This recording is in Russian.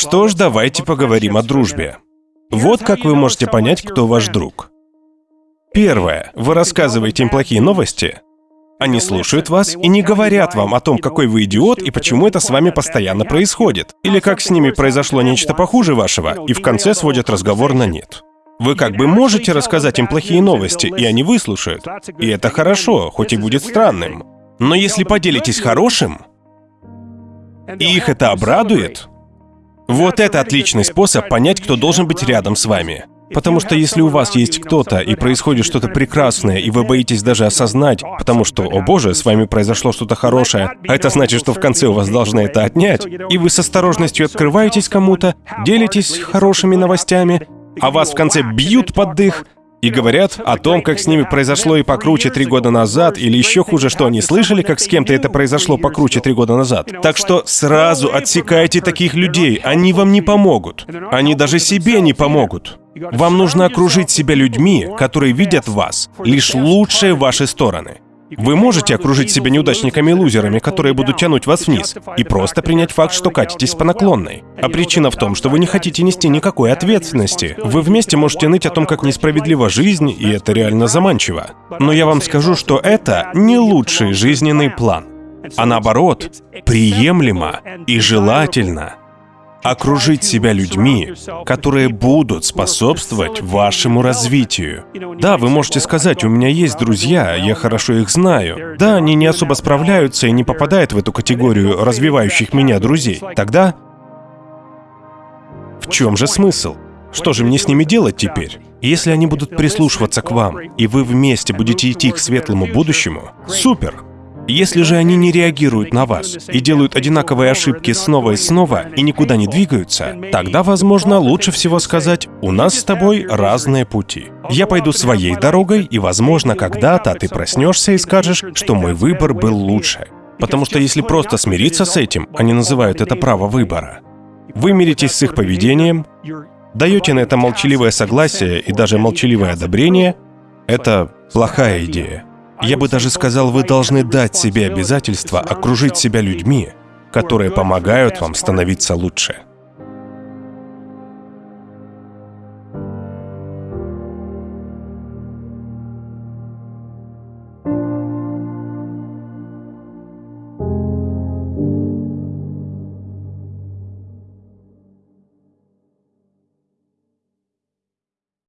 Что ж, давайте поговорим о дружбе. Вот как вы можете понять, кто ваш друг. Первое. Вы рассказываете им плохие новости, они слушают вас и не говорят вам о том, какой вы идиот и почему это с вами постоянно происходит. Или как с ними произошло нечто похуже вашего, и в конце сводят разговор на нет. Вы как бы можете рассказать им плохие новости, и они выслушают. И это хорошо, хоть и будет странным. Но если поделитесь хорошим, и их это обрадует, вот это отличный способ понять, кто должен быть рядом с вами. Потому что если у вас есть кто-то, и происходит что-то прекрасное, и вы боитесь даже осознать, потому что, о боже, с вами произошло что-то хорошее, а это значит, что в конце у вас должны это отнять, и вы с осторожностью открываетесь кому-то, делитесь хорошими новостями, а вас в конце бьют под дых, и говорят о том, как с ними произошло и покруче три года назад, или еще хуже, что они слышали, как с кем-то это произошло покруче три года назад. Так что сразу отсекайте таких людей, они вам не помогут. Они даже себе не помогут. Вам нужно окружить себя людьми, которые видят в вас лишь лучшие ваши стороны. Вы можете окружить себя неудачниками и лузерами, которые будут тянуть вас вниз, и просто принять факт, что катитесь по наклонной. А причина в том, что вы не хотите нести никакой ответственности. Вы вместе можете ныть о том, как несправедлива жизнь, и это реально заманчиво. Но я вам скажу, что это не лучший жизненный план, а наоборот, приемлемо и желательно окружить себя людьми, которые будут способствовать вашему развитию. Да, вы можете сказать, у меня есть друзья, я хорошо их знаю. Да, они не особо справляются и не попадают в эту категорию развивающих меня друзей. Тогда в чем же смысл? Что же мне с ними делать теперь? Если они будут прислушиваться к вам, и вы вместе будете идти к светлому будущему, супер! Если же они не реагируют на вас и делают одинаковые ошибки снова и снова и никуда не двигаются, тогда, возможно, лучше всего сказать, у нас с тобой разные пути. Я пойду своей дорогой, и, возможно, когда-то ты проснешься и скажешь, что мой выбор был лучше. Потому что если просто смириться с этим, они называют это право выбора. Вы миритесь с их поведением, даете на это молчаливое согласие и даже молчаливое одобрение, это плохая идея. Я бы даже сказал, вы должны дать себе обязательство окружить себя людьми, которые помогают вам становиться лучше.